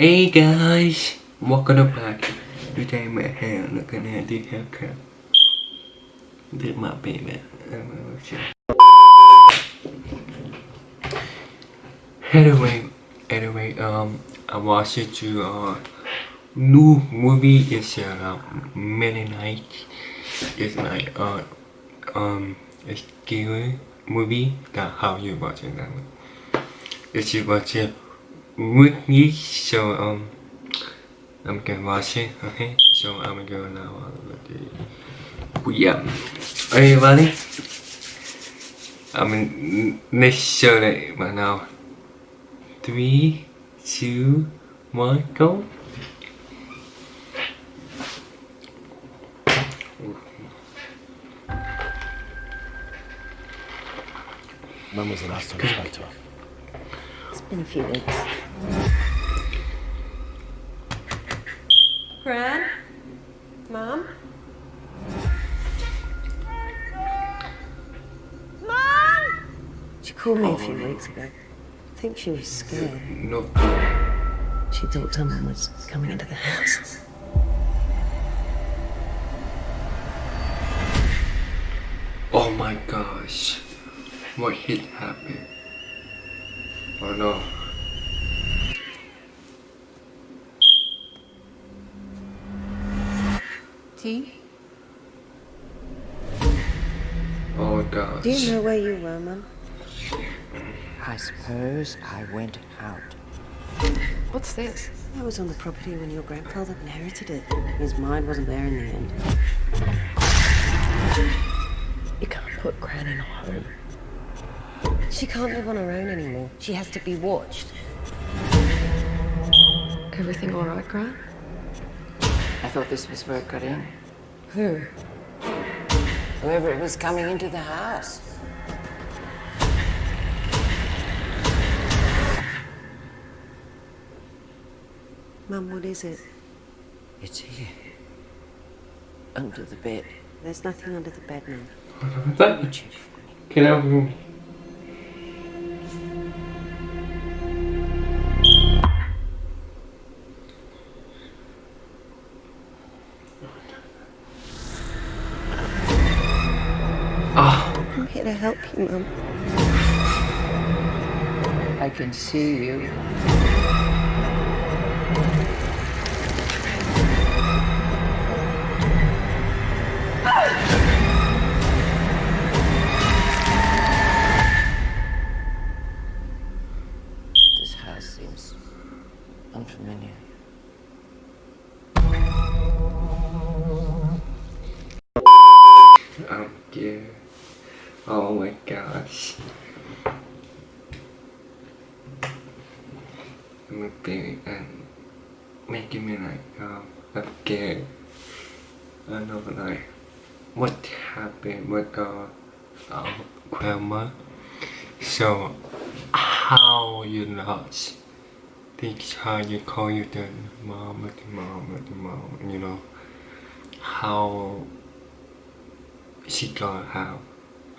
Hey guys, welcome back. Today my hair looking at the haircut. Did my baby. Anyway, anyway, um, I watched to uh new movie is uh many nights. It's like uh um a scary movie that how you watching that one. If you watch it with me, so um I'm gonna watch it, okay? So I'm gonna go now uh, yeah. Are you ready? I'm make sure that right now. Three, two, one, go. When was the last time you spoke to her? It's been a few weeks. Gran? Mom? Mom! She called me a oh, few weeks ago. I think she was scared. No. She thought someone was coming into the house. Oh my gosh. What hit happened? Oh no. Tea? Oh gosh. Do you know where you were, Mum? I suppose I went out. What's this? I was on the property when your grandfather inherited it. His mind wasn't there in the end. You can't put Gran in a home. She can't live on her own anymore. She has to be watched. Everything all right, Gran? I thought this was where it got in. Who? Whoever it was coming into the house. Mum, what is it? It's here. Under the bed. There's nothing under the bed, Mum. That, Check for can I I'm here to help you, Mum. I can see you. This house seems unfamiliar. I'm scared. Oh my gosh. I'm a baby and making me like um I'm. I don't know like what happened with uh our grandma. So how you lost this how you call you the mom the mom the mom you know how she got out.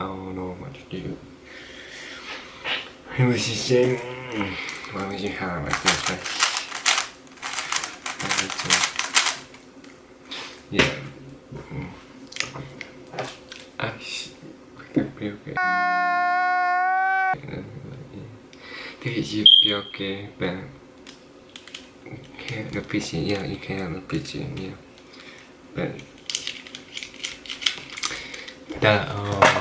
I don't know what to do. It was just saying, why would you have like this? To, yeah. Mm. I could be okay. Thì you be okay, but can't appreciate, yeah, you can't appreciate, yeah. But that um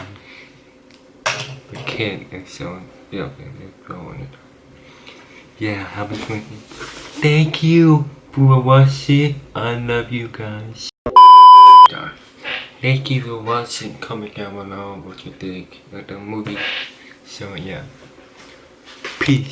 so yeah okay it yeah thank you for watching. I love you guys. Thank you for watching. Comment down below what you think of the movie. So yeah. Peace